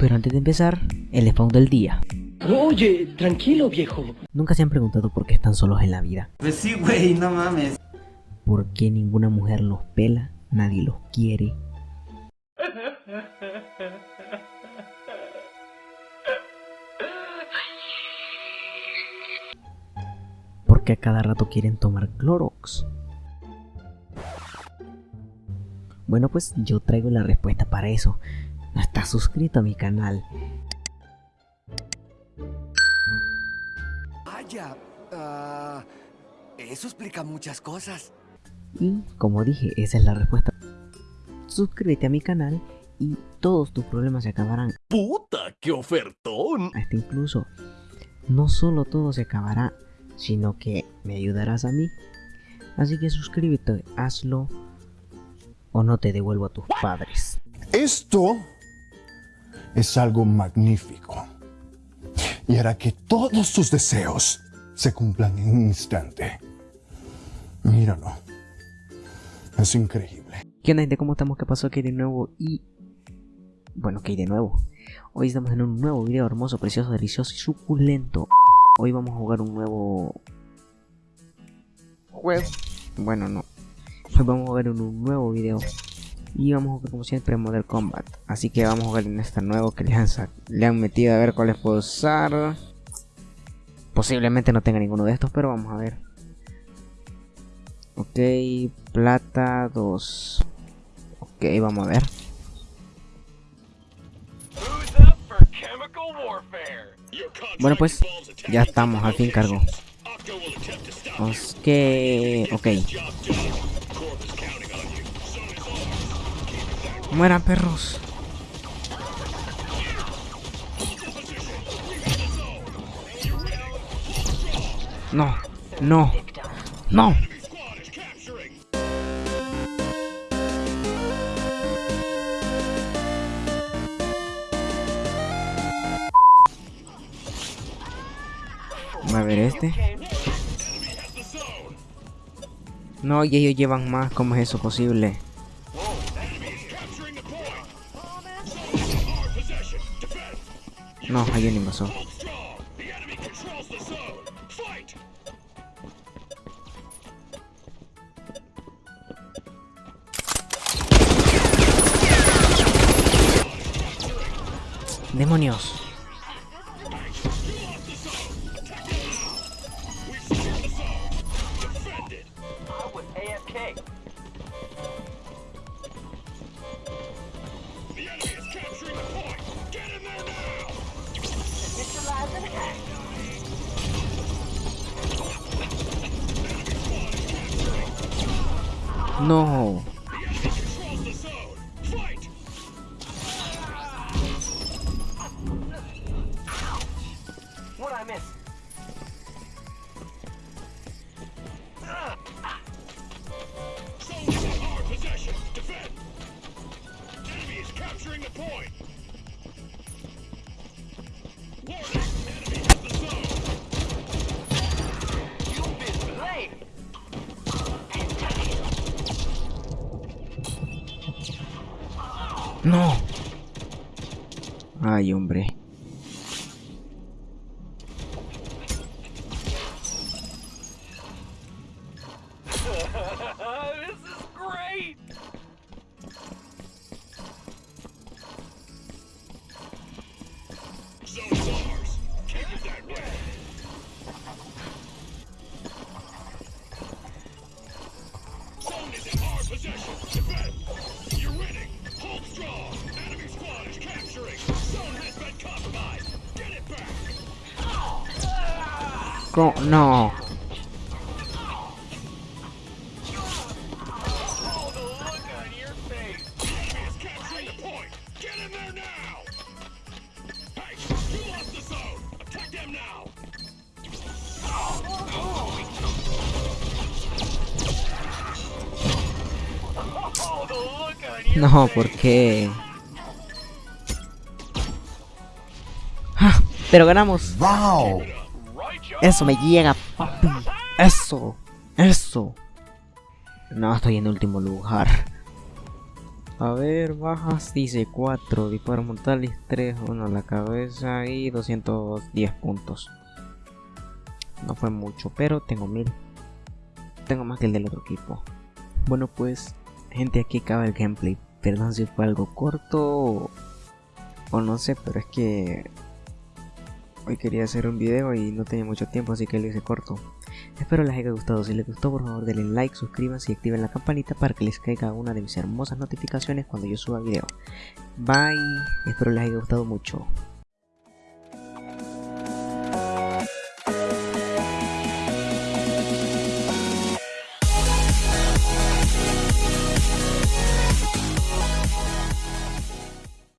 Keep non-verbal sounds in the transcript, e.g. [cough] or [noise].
Pero antes de empezar, el spawn del día. Oye, tranquilo, viejo. Nunca se han preguntado por qué están solos en la vida. Pues sí, güey, no mames. ¿Por qué ninguna mujer los pela? Nadie los quiere. ¿Por qué a cada rato quieren tomar Clorox? Bueno pues yo traigo la respuesta para eso. No estás suscrito a mi canal. Vaya, ah, eso explica muchas cosas. Y como dije, esa es la respuesta. Suscríbete a mi canal y todos tus problemas se acabarán. ¡Puta, qué ofertón! Hasta incluso, no solo todo se acabará, sino que me ayudarás a mí. Así que suscríbete, hazlo o no te devuelvo a tus padres. Esto es algo magnífico y hará que todos tus deseos se cumplan en un instante. Míralo. Es increíble. ¿Qué onda gente? ¿Cómo estamos? ¿Qué pasó aquí de nuevo? Y... Bueno, que de nuevo. Hoy estamos en un nuevo video hermoso, precioso, delicioso y suculento. Hoy vamos a jugar un nuevo... Juego. Bueno, no. Hoy vamos a jugar un nuevo video. Y vamos a jugar como siempre Model Combat. Así que vamos a jugar en este nuevo que le han, le han metido a ver cuáles puedo usar. Posiblemente no tenga ninguno de estos, pero vamos a ver. Ok, plata 2. Ok, vamos a ver. Bueno pues, ya estamos, al fin cargo. Ok, ok. Mueran perros. No, no, no. A ver este. No, y ellos llevan más. ¿Cómo es eso posible? No, hay un invasor. ¡Demonios! No. No. Ay, hombre. [laughs] No, face. ¿por qué? ¡Ah! Pero ganamos. ¡Wow! Eso me llega, papi. Eso. Eso. No, estoy en último lugar. A ver, bajas dice 4, disparos mortales 3, 1 a la cabeza y 210 puntos. No fue mucho, pero tengo 1000. Tengo más que el del otro equipo. Bueno pues, gente aquí acaba el gameplay. Perdón si fue algo corto o no sé, pero es que hoy quería hacer un video y no tenía mucho tiempo así que lo hice corto. Espero les haya gustado, si les gustó por favor denle like, suscríbanse y activen la campanita para que les caiga una de mis hermosas notificaciones cuando yo suba video. Bye, espero les haya gustado mucho.